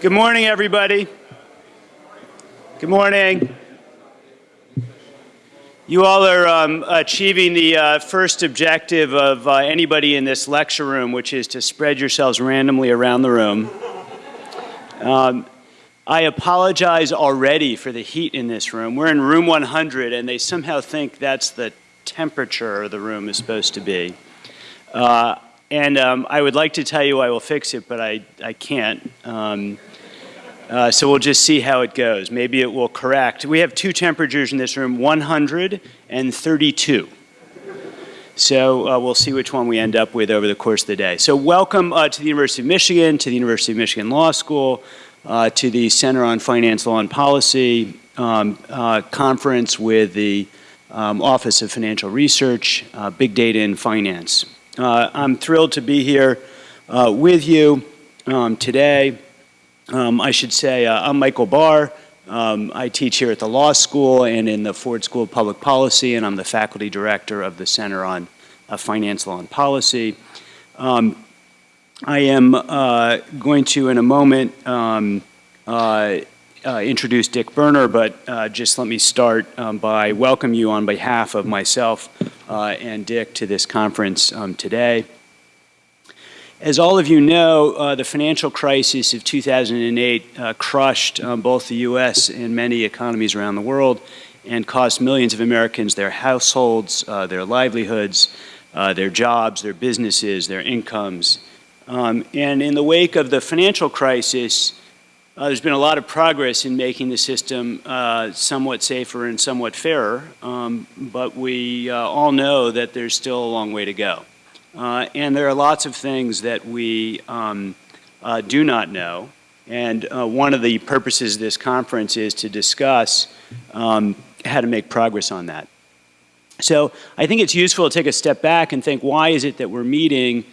Good morning, everybody. Good morning. You all are um, achieving the uh, first objective of uh, anybody in this lecture room, which is to spread yourselves randomly around the room. Um, I apologize already for the heat in this room. We're in room 100, and they somehow think that's the temperature the room is supposed to be. Uh, and um, I would like to tell you I will fix it, but I, I can't. Um, uh, so we'll just see how it goes. Maybe it will correct. We have two temperatures in this room, 100 and 32. So uh, we'll see which one we end up with over the course of the day. So welcome uh, to the University of Michigan, to the University of Michigan Law School, uh, to the Center on Finance, Law, and Policy um, uh, conference with the um, Office of Financial Research, uh, Big Data in Finance. Uh, I'm thrilled to be here uh, with you um, today. Um, I should say uh, I'm Michael Barr. Um, I teach here at the law school and in the Ford School of Public Policy, and I'm the faculty director of the Center on uh, Finance, Law, and Policy. Um, I am uh, going to, in a moment, um, uh, introduce Dick Berner, but just let me start um, by welcome you on behalf of myself and Dick to this conference um, today. As all of you know, uh, the financial crisis of 2008 uh, crushed um, both the U.S. and many economies around the world and cost millions of Americans their households, uh, their livelihoods, their jobs, their businesses, their incomes. Um, and in the wake of the financial crisis, uh, there's been a lot of progress in making the system uh, somewhat safer and somewhat fairer, um, but we uh, all know that there's still a long way to go. Uh, and there are lots of things that we um, uh, do not know. And uh, one of the purposes of this conference is to discuss um, how to make progress on that. So I think it's useful to take a step back and think, why is it that we're meeting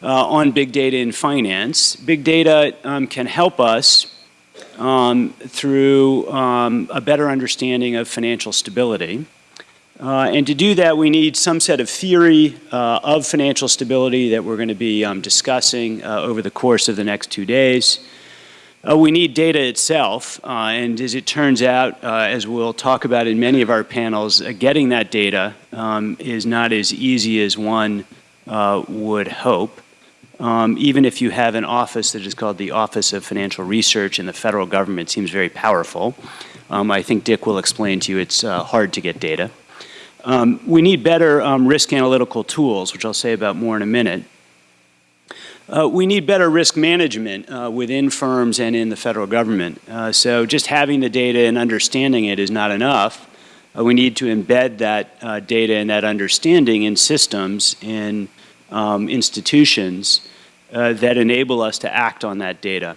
on big data in finance? Big data um, can help us um, through um, a better understanding of financial stability. Uh, and to do that, we need some set of theory uh, of financial stability that we're going to be um, discussing uh, over the course of the next two days. Uh, we need data itself, uh, and as it turns out, uh, as we'll talk about in many of our panels, getting that data um, is not as easy as one would hope um, even if you have an office that is called the Office of Financial Research in the federal government, seems very powerful. Um, I think Dick will explain to you it's uh, hard to get data. Um, we need better um, risk analytical tools, which I'll say about more in a minute. Uh, we need better risk management uh, within firms and in the federal government. Uh, so just having the data and understanding it is not enough. Uh, we need to embed that uh, data and that understanding in systems in um, institutions uh, that enable us to act on that data.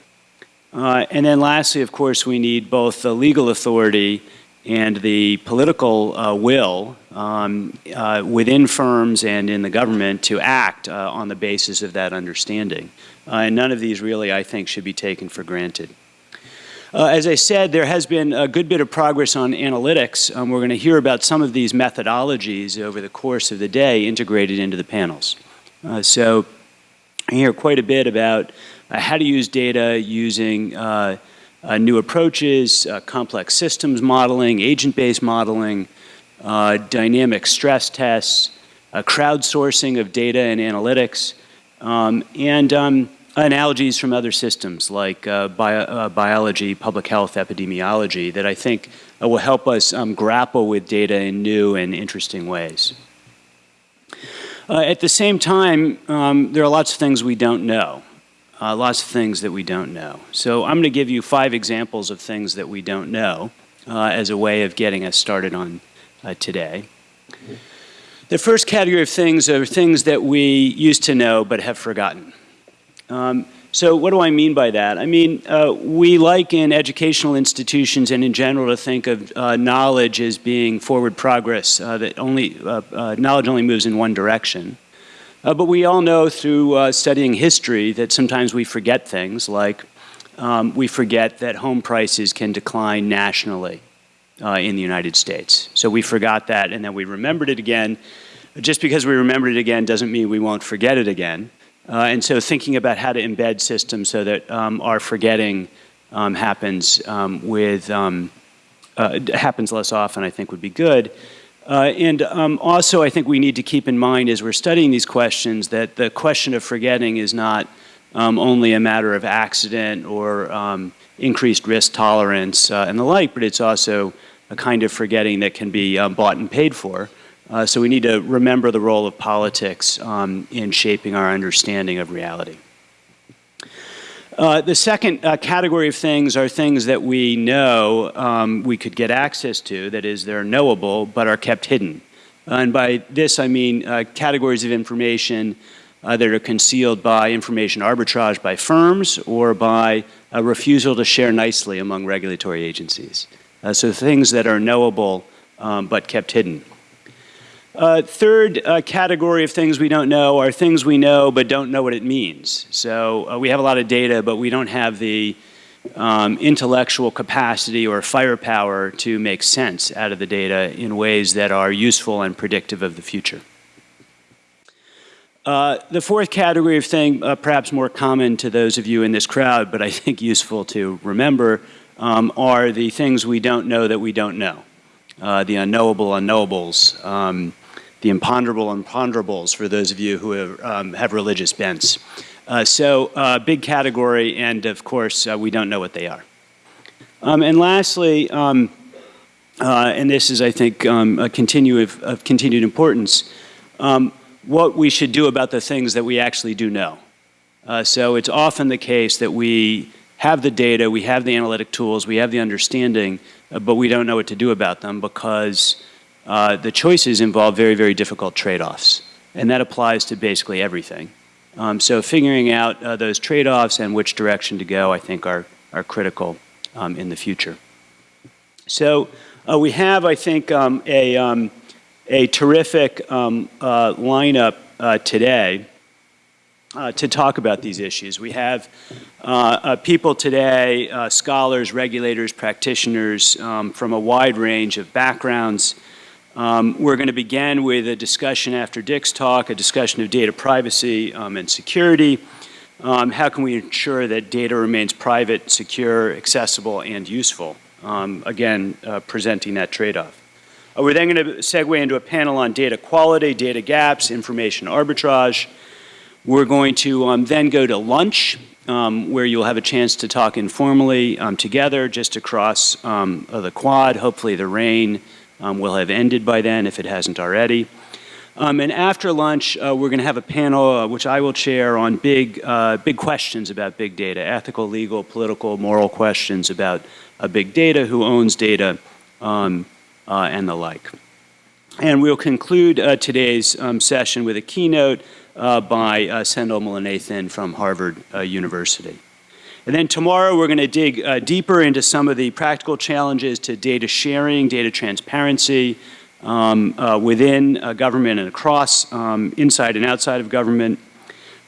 Uh, and then lastly, of course, we need both the legal authority and the political uh, will um, uh, within firms and in the government to act uh, on the basis of that understanding. Uh, and none of these really, I think, should be taken for granted. Uh, as I said, there has been a good bit of progress on analytics. Um, we're going to hear about some of these methodologies over the course of the day integrated into the panels. Uh, so I hear quite a bit about uh, how to use data using uh, uh new approaches, uh, complex systems modeling, agent-based modeling, uh, dynamic stress tests, crowdsourcing of data and analytics, um, and um, analogies from other systems like bio, biology, public health, epidemiology that I think will help us um, grapple with data in new and interesting ways. Uh, at the same time, um, there are lots of things we don't know. Uh, lots of things that we don't know. So I'm going to give you five examples of things that we don't know uh, as a way of getting us started on uh, today. The first category of things are things that we used to know but have forgotten. Um, so what do I mean by that? I mean, uh, we like in educational institutions and in general to think of uh, knowledge as being forward progress, uh, that only, uh, uh, knowledge only moves in one direction. Uh, but we all know through studying history that sometimes we forget things like um, we forget that home prices can decline nationally in the United States. So we forgot that and then we remembered it again. Just because we remembered it again doesn't mean we won't forget it again. Uh, and so thinking about how to embed systems so that um, our forgetting um, happens um, with um, uh, happens less often, I think would be good. Uh, and um, also, I think we need to keep in mind as we're studying these questions that the question of forgetting is not um, only a matter of accident or increased risk tolerance uh, and the like, but it's also a kind of forgetting that can be bought and paid for. Uh, so we need to remember the role of politics um, in shaping our understanding of reality. Uh, the second uh, category of things are things that we know um, we could get access to, that is, they're knowable, but are kept hidden. and by this, I mean uh, categories of information uh, that are concealed by information arbitrage by firms or by a refusal to share nicely among regulatory agencies. Uh, so things that are knowable um, but kept hidden. Uh, third uh, category of things we don't know are things we know but don't know what it means. So uh, we have a lot of data, but we don't have the um, intellectual capacity or firepower to make sense out of the data in ways that are useful and predictive of the future. Uh, the fourth category of thing, uh, perhaps more common to those of you in this crowd, but I think useful to remember, um, are the things we don't know that we don't know. Uh, the unknowable unknowables, um, the imponderable imponderables for those of you who have, um, have religious bents. Uh, so uh, big category, and of course, uh, we don't know what they are. Um, and lastly, um, and this is, I think, um, a continue of, of continued importance, um, what we should do about the things that we actually do know. Uh, so it's often the case that we have the data, we have the analytic tools, we have the understanding, uh, but we don't know what to do about them because uh, the choices involve very, very difficult trade-offs. And that applies to basically everything. Um, so figuring out uh, those trade-offs and which direction to go, I think, are, are critical um, in the future. So uh, we have, I think, um, a, um, a terrific um, uh, lineup uh, today to talk about these issues. We have people today, scholars, regulators, practitioners um, from a wide range of backgrounds. Um, we're going to begin with a discussion after Dick's talk, a discussion of data privacy um, and security. Um, how can we ensure that data remains private, secure, accessible, and useful? Um, again, presenting that trade-off. Uh, we're then going to segue into a panel on data quality, data gaps, information arbitrage. We're going to um, then go to lunch, um, where you'll have a chance to talk informally together just across the quad. Hopefully the rain um, will have ended by then if it hasn't already. Um, and after lunch, uh, we're going to have a panel, uh, which I will chair, on big, uh, big questions about big data, ethical, legal, political, moral questions about uh, big data, who owns data, um, uh, and the like. And we'll conclude uh, today's um, session with a keynote by Sendhil Mullainathan from Harvard University. And then tomorrow we're going to dig uh, deeper into some of the practical challenges to data sharing, data transparency um, uh, within government and across, um, inside and outside of government.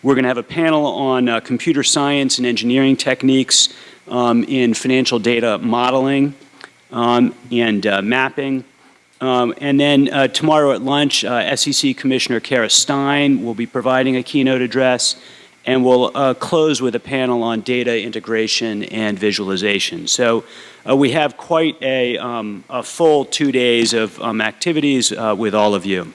We're going to have a panel on computer science and engineering techniques um, in financial data modeling um, and uh, mapping. Um, and then uh, tomorrow at lunch, uh, SEC Commissioner Kara Stein will be providing a keynote address and we'll uh, close with a panel on data integration and visualization. So uh, we have quite a, um, a, full two days of um, activities uh, with all of you.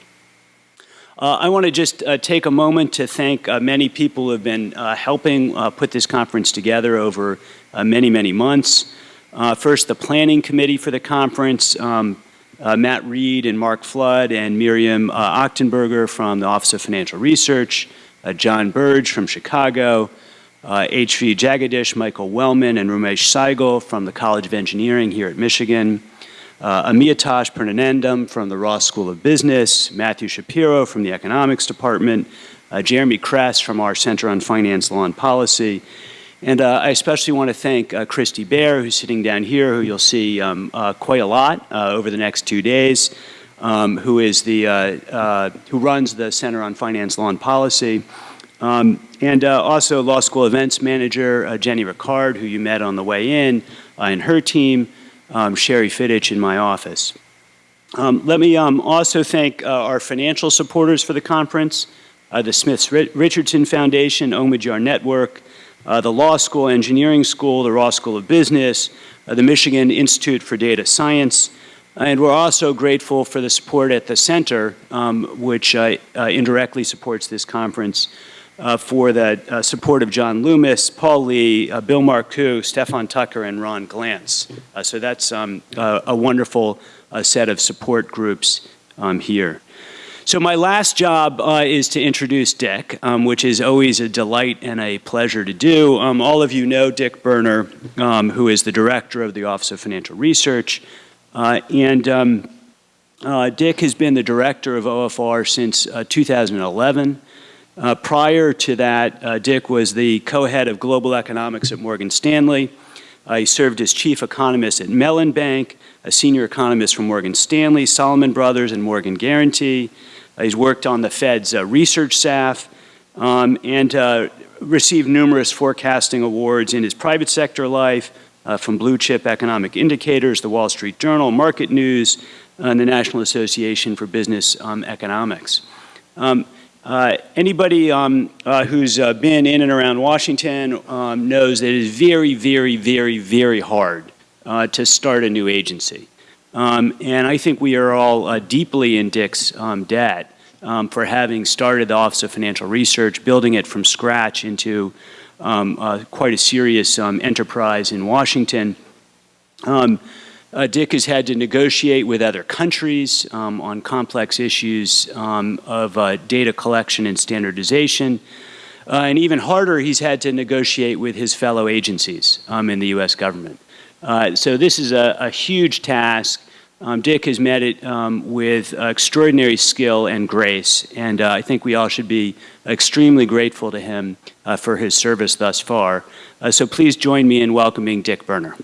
Uh, I want to just uh, take a moment to thank uh, many people who have been helping put this conference together over many, many months. First, the planning committee for the conference, um, Matt Reed and Mark Flood and Miriam Ochtenberger from the Office of Financial Research, John Birge from Chicago, H.V. Uh, Jagadish, Michael Wellman, and Ramesh Saigal from the College of Engineering here at Michigan, uh, Amiyatosh Purnanandam from the Ross School of Business, Matthew Shapiro from the Economics Department, uh, Jeremy Kress from our Center on Finance, Law, and Policy, and uh, I especially want to thank uh, Christy Bear, who's sitting down here, who you'll see um, uh, quite a lot uh, over the next two days, um, who is the uh, uh, who runs the Center on Finance, Law, and Policy, um, and also Law School Events Manager Jenny Ricard, who you met on the way in, and her team, um, Sherry Fittich in my office. Um, let me um, also thank our financial supporters for the conference, the Smiths Richardson Foundation, Omidyar Network, uh, the Law School, Engineering School, the Ross School of Business, uh, the Michigan Institute for Data Science, and we're also grateful for the support at the center, um, which uh, uh, indirectly supports this conference, uh, for the uh, support of John Loomis, Paul Lee, uh, Bill Marcoux, Stefan Tucker, and Ron Glantz. Uh, so that's um, a wonderful set of support groups um, here. So my last job uh, is to introduce Dick, um, which is always a delight and a pleasure to do. Um, all of you know Dick Berner, um, who is the director of the Office of Financial Research. Uh, and um, uh, Dick has been the director of OFR since 2011. Uh, prior to that, Dick was the co-head of global economics at Morgan Stanley. He served as chief economist at Mellon Bank, a senior economist from Morgan Stanley, Salomon Brothers, and Morgan Guaranty. Uh, he's worked on the Fed's research staff um, and received numerous forecasting awards in his private sector life from Blue Chip Economic Indicators, the Wall Street Journal, Market News, and the National Association for Business um, Economics. Um, uh, anybody um, uh, who's uh, been in and around Washington um, knows that it is very, very, very, very hard uh, to start a new agency. Um, and I think we are all uh, deeply in Dick's um, debt for having started the Office of Financial Research, building it from scratch into um, uh, quite a serious enterprise in Washington. Uh, Dick has had to negotiate with other countries um, on complex issues um, of uh, data collection and standardization. Uh, and even harder, he's had to negotiate with his fellow agencies um, in the U.S. government. Uh, so this is a, a huge task. Um, Dick has met it um, with extraordinary skill and grace, and uh, I think we all should be extremely grateful to him uh, for his service thus far. so please join me in welcoming Dick Berner.